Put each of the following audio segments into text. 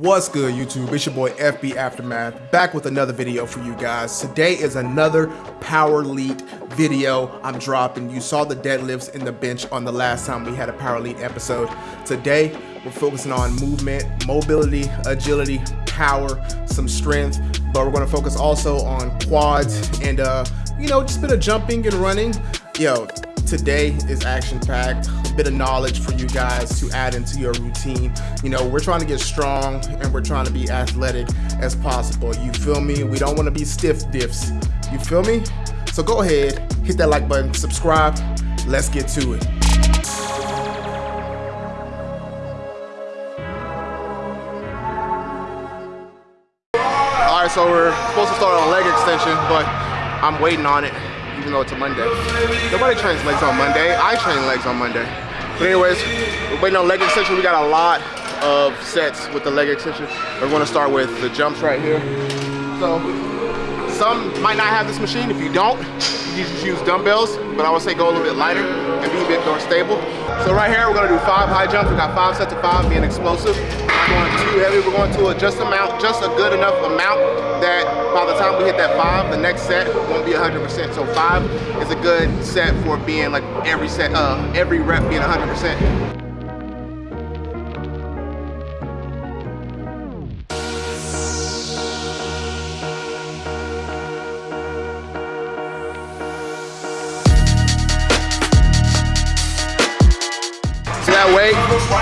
What's good YouTube? It's your boy FB Aftermath back with another video for you guys. Today is another Power Elite video I'm dropping. You saw the deadlifts in the bench on the last time we had a Power Elite episode. Today we're focusing on movement, mobility, agility, power, some strength, but we're gonna focus also on quads and uh, you know, just a bit of jumping and running. Yo, today is action packed. A bit of knowledge for you guys to add into your routine. You know we're trying to get strong and we're trying to be athletic as possible. You feel me? We don't want to be stiff diffs. You feel me? So go ahead hit that like button subscribe. Let's get to it. All right so we're supposed to start on leg extension but i'm waiting on it even though it's a Monday. Nobody trains legs on Monday. I train legs on Monday. But anyways, we're waiting on leg extension. We got a lot of sets with the leg extension. We're gonna start with the jumps right here. So some might not have this machine. If you don't, you just use dumbbells, but I would say go a little bit lighter and be a bit more stable. So right here, we're gonna do five high jumps. We got five sets of five, being explosive. Not going too heavy. We're going to a just amount, just a good enough amount that by the time we hit that five, the next set won't be 100%. So five is a good set for being like every set, uh, every rep being 100%.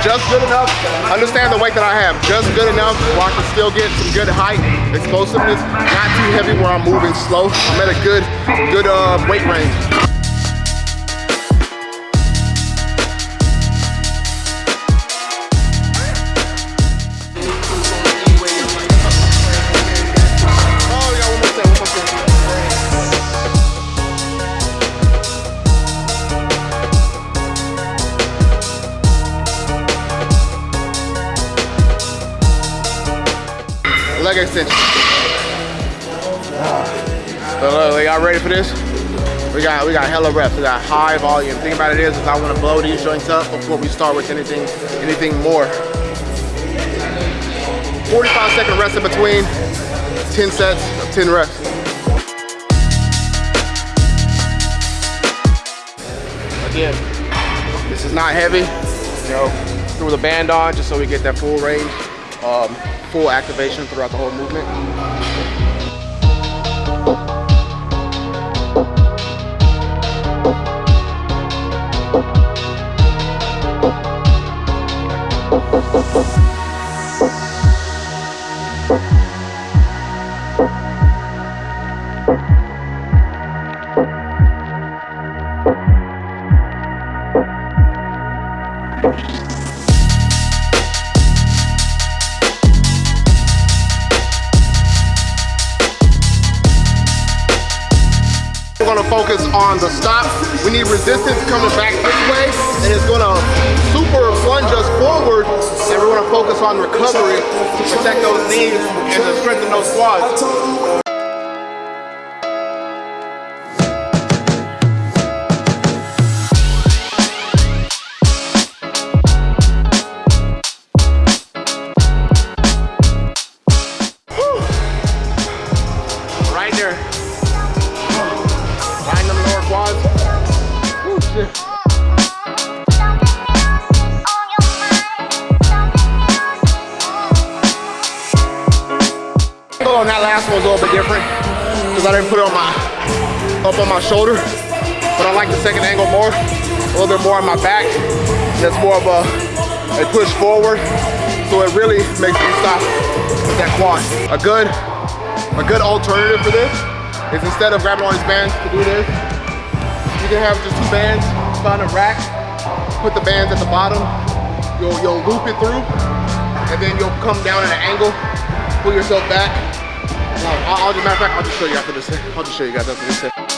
Just good enough. Understand the weight that I have, just good enough where I can still get some good height, explosiveness, not too heavy where I'm moving slow. I'm at a good, good uh, weight range. Leg extension. So look, y'all ready for this? We got we got hella reps. We got high volume. Thing about it is, is I want to blow these joints up before we start with anything anything more. 45 second rest in between. 10 sets of 10 reps. Again, this is not heavy. You know, threw the band on just so we get that full range. Um, full activation throughout the whole movement. Focus on the stop. We need resistance coming back this way, and it's gonna super plunge us forward, and we're gonna focus on recovery to protect those knees and to strengthen those quads. On that last one was a little bit different because I didn't put it on my up on my shoulder. But I like the second angle more, a little bit more on my back. That's more of a, a push forward. So it really makes me stop with that quad. A good, a good alternative for this is instead of grabbing all these bands to do this, you can have just two bands find a rack, put the bands at the bottom, you'll, you'll loop it through, and then you'll come down at an angle, pull yourself back, I'll, I'll matter of fact, I'll just show you after this. I'll just show you guys after this.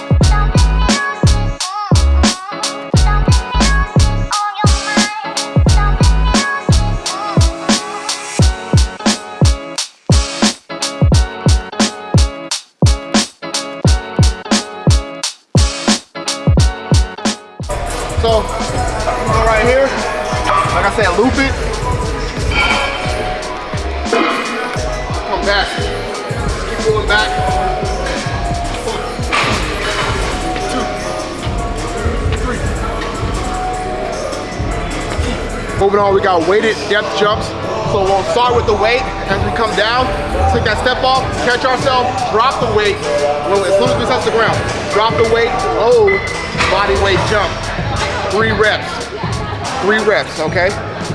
So, right here, like I said, loop it. Come back. Keep going back. Two. Three. Moving on, we got weighted depth jumps. So we'll start with the weight. As we come down, take that step off, catch ourselves, drop the weight. As soon as we touch the ground, drop the weight, load, body weight jump. Three reps. Three reps, okay?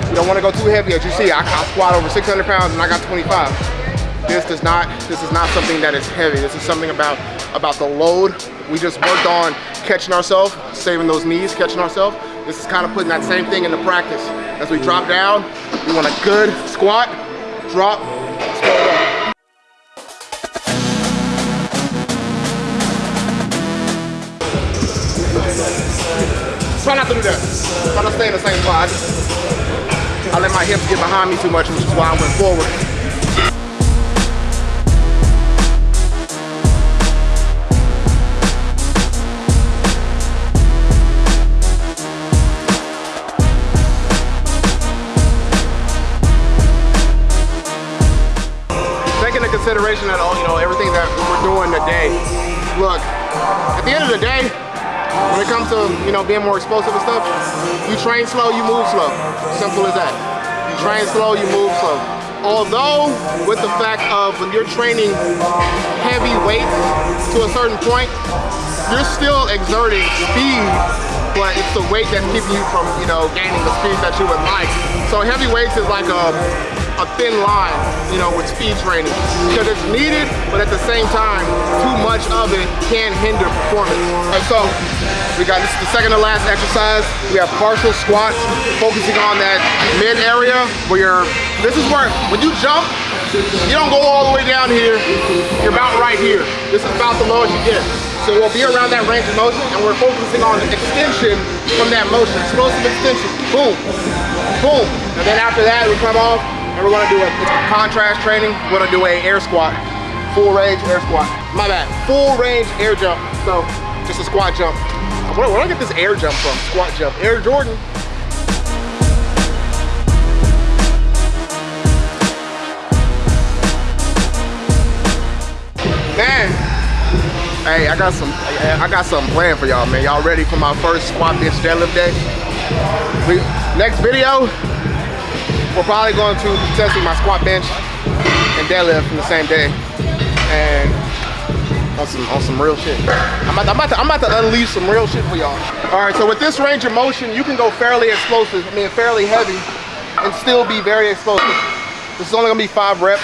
You don't want to go too heavy. As you see, I, I squat over 600 pounds and I got 25. This does not, this is not something that is heavy. This is something about, about the load. We just worked on catching ourselves, saving those knees, catching ourselves. This is kind of putting that same thing into practice. As we drop down, we want a good squat, drop, Try not to do that. Try to stay in the same spot. I let my hips get behind me too much, which is why I went forward. Taking into consideration that all you know everything that we're doing today. Look, at the end of the day, when it comes to you know being more explosive and stuff, you train slow, you move slow. Simple as that. You train slow, you move slow. Although, with the fact of when you're training heavy weights to a certain point, you're still exerting speed, but it's the weight that's keeping you from, you know, gaining the speed that you would like. So heavy weights is like a, a thin line, you know, with speed training. Because it's needed, but at the same time, too much of it can hinder performance. And so, we got, this is the second to last exercise. We have partial squats, focusing on that mid area where you're, this is where, when you jump, you don't go all the way down here, you're about right here. This is about the lowest you get. So we'll be around that range of motion and we're focusing on extension from that motion, explosive extension, boom, boom. And then after that, we come off and we're gonna do a contrast training. We're gonna do a air squat, full range air squat. My bad, full range air jump. So just a squat jump. Where, where do I get this air jump from? Squat jump, Air Jordan. Man, hey, I got some, I got something planned for y'all, man. Y'all ready for my first squat bench deadlift day? We, next video, we're probably going to be testing my squat bench and deadlift in the same day. And on some on some real shit. I'm about, to, I'm, about to, I'm about to unleash some real shit for y'all. All right, so with this range of motion, you can go fairly explosive, I mean fairly heavy, and still be very explosive. This is only gonna be five reps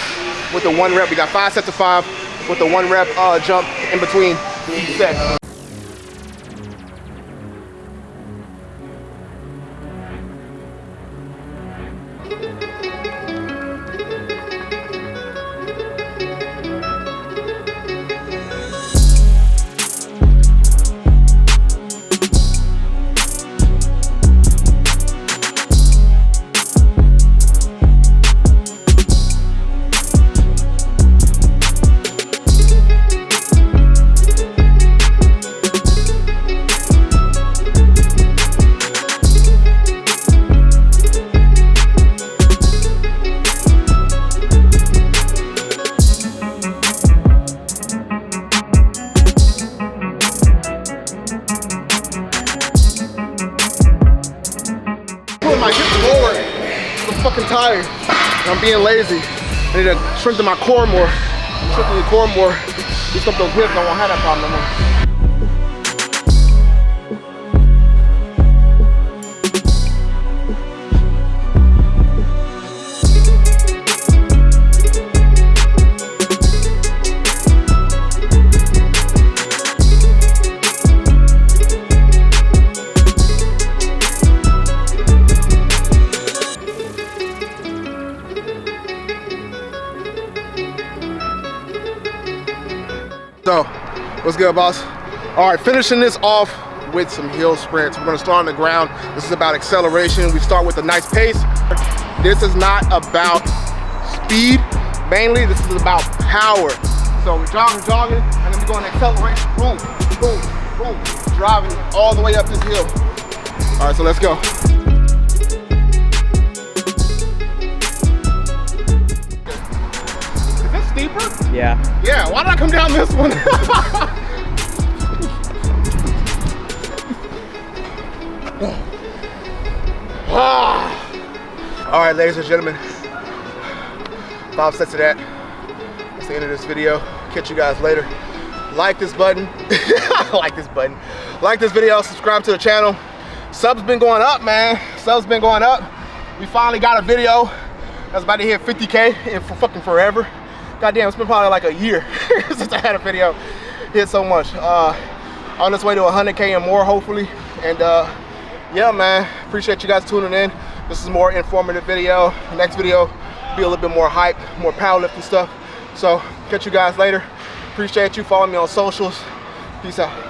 with the one rep. We got five sets of five with the one rep uh, jump in between each pulling my hips forward. I'm fucking tired. I'm being lazy. I need to strengthen my core more. Strengthen the core more. Up those hips. I won't have that problem no. Good, boss? All right, finishing this off with some hill sprints. We're gonna start on the ground. This is about acceleration. We start with a nice pace. This is not about speed, mainly this is about power. So we're jogging, jogging, and then we're going to accelerate. Boom, boom, boom. Driving all the way up this hill. All right, so let's go. Is this steeper? Yeah. Yeah, why did I come down this one? All right, ladies and gentlemen, five sets of that. That's the end of this video. Catch you guys later. Like this button. like this button. Like this video, subscribe to the channel. Subs been going up, man. Subs been going up. We finally got a video that's about to hit 50K in for fucking forever. Goddamn, it's been probably like a year since I had a video hit so much. Uh, on this way to 100K and more, hopefully. And uh, yeah, man, appreciate you guys tuning in. This is more informative video. next video be a little bit more hype, more powerlifting stuff. So catch you guys later. Appreciate you. Follow me on socials. Peace out.